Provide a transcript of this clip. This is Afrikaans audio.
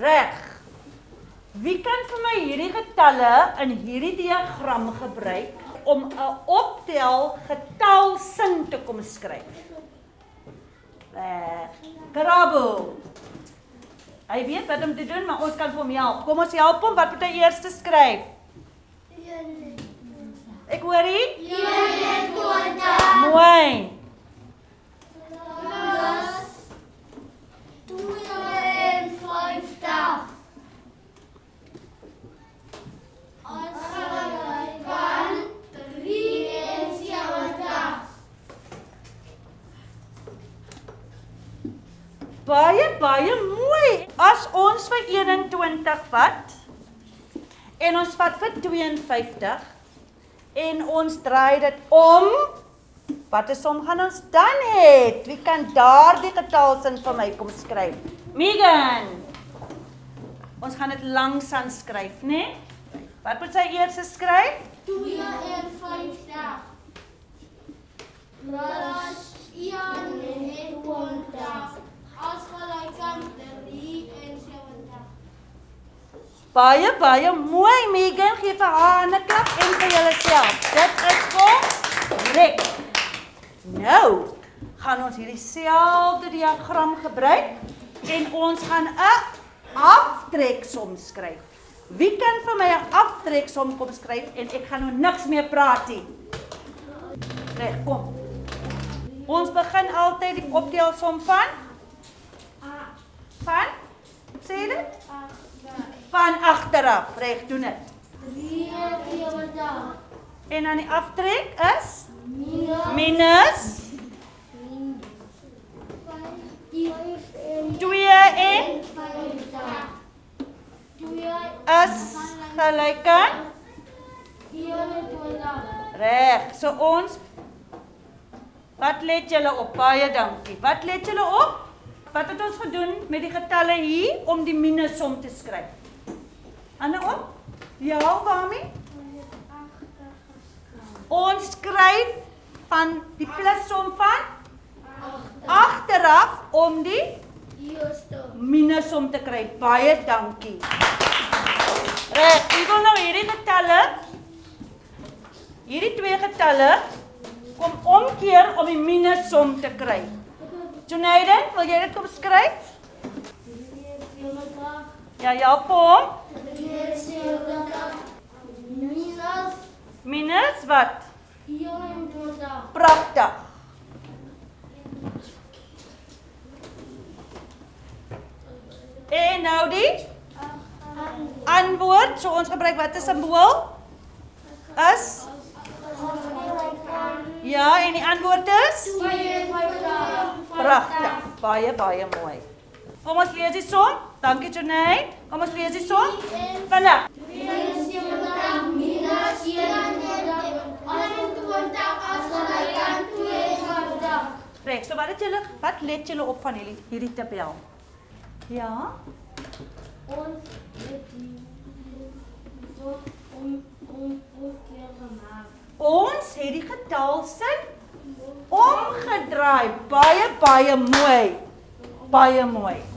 Reg. Wie kan vir my hierdie getalle in hierdie diagram gebruik om 'n optel getalsin te kom skryf? Reg. Krabo. Hy weet wat om te doen, maar ons kan vir hom help. Kom ons help hom. Wat moet hy eers skryf? Ek hoor nie. 21 Mooi. plus 52 Ons gaan van 73 Baie baie mooi. As ons vir 21 vat en ons vat vir 52 en ons draai dit om, watter som gaan ons dan hê? Wie kan daardie getalsin vir my kom skryf? Megan. Ons gaan dit langs aan skryf? Nee? Wat moet sy eers skryf? 52 plus 21 as gelyk aan 73 Baie baie mooi Megan, gee vir haar 'n klap en vir julleself. Dit is korrek. Nou gaan ons hierdie selfde diagram gebruik en ons gaan 'n aftreksom skryf. Wie kan vir my 'n aftreksom kom skryf en ek gaan nou niks meer praat nie. Reg, kom. Ons begin altyd die optelsom van van Van agteraf. Reg, doen dit. 73 En dan die aftrek is minus minus 2 en is gelyk aan reg. So ons Wat let julle op? Baie dankie. Wat let julle op? Wat het ons gedoen met die getalle hier om die minussom te skryf? Ander op? Ja, waarmee? Ons skryf van die plussom van agteraf om die minussom te kry. Baie dankie. Ek wil nou hierdie getalle hierdie twee getalle kom omkeer om die minussom te kry. Junaiden, wil jy dit kom skryf? Ja, ja, hom. Minus Minus wat? 24 Pragtig. En nou die antwoord. So ons gebruik watter simbool? Is Ja, en die antwoord is pragtig. Baie baie mooi. Kom ons lees die som. Dankie Jonay. Kom ons lees die som. Vinnig. minus 21 as gelyk aan 42. Reg, so wat het julle wat let julle op van hierdie hierdie tabel? Ja? Ons het die om om gemaak. Ons het die getalsin omgedraai. Baie baie mooi. Baie mooi.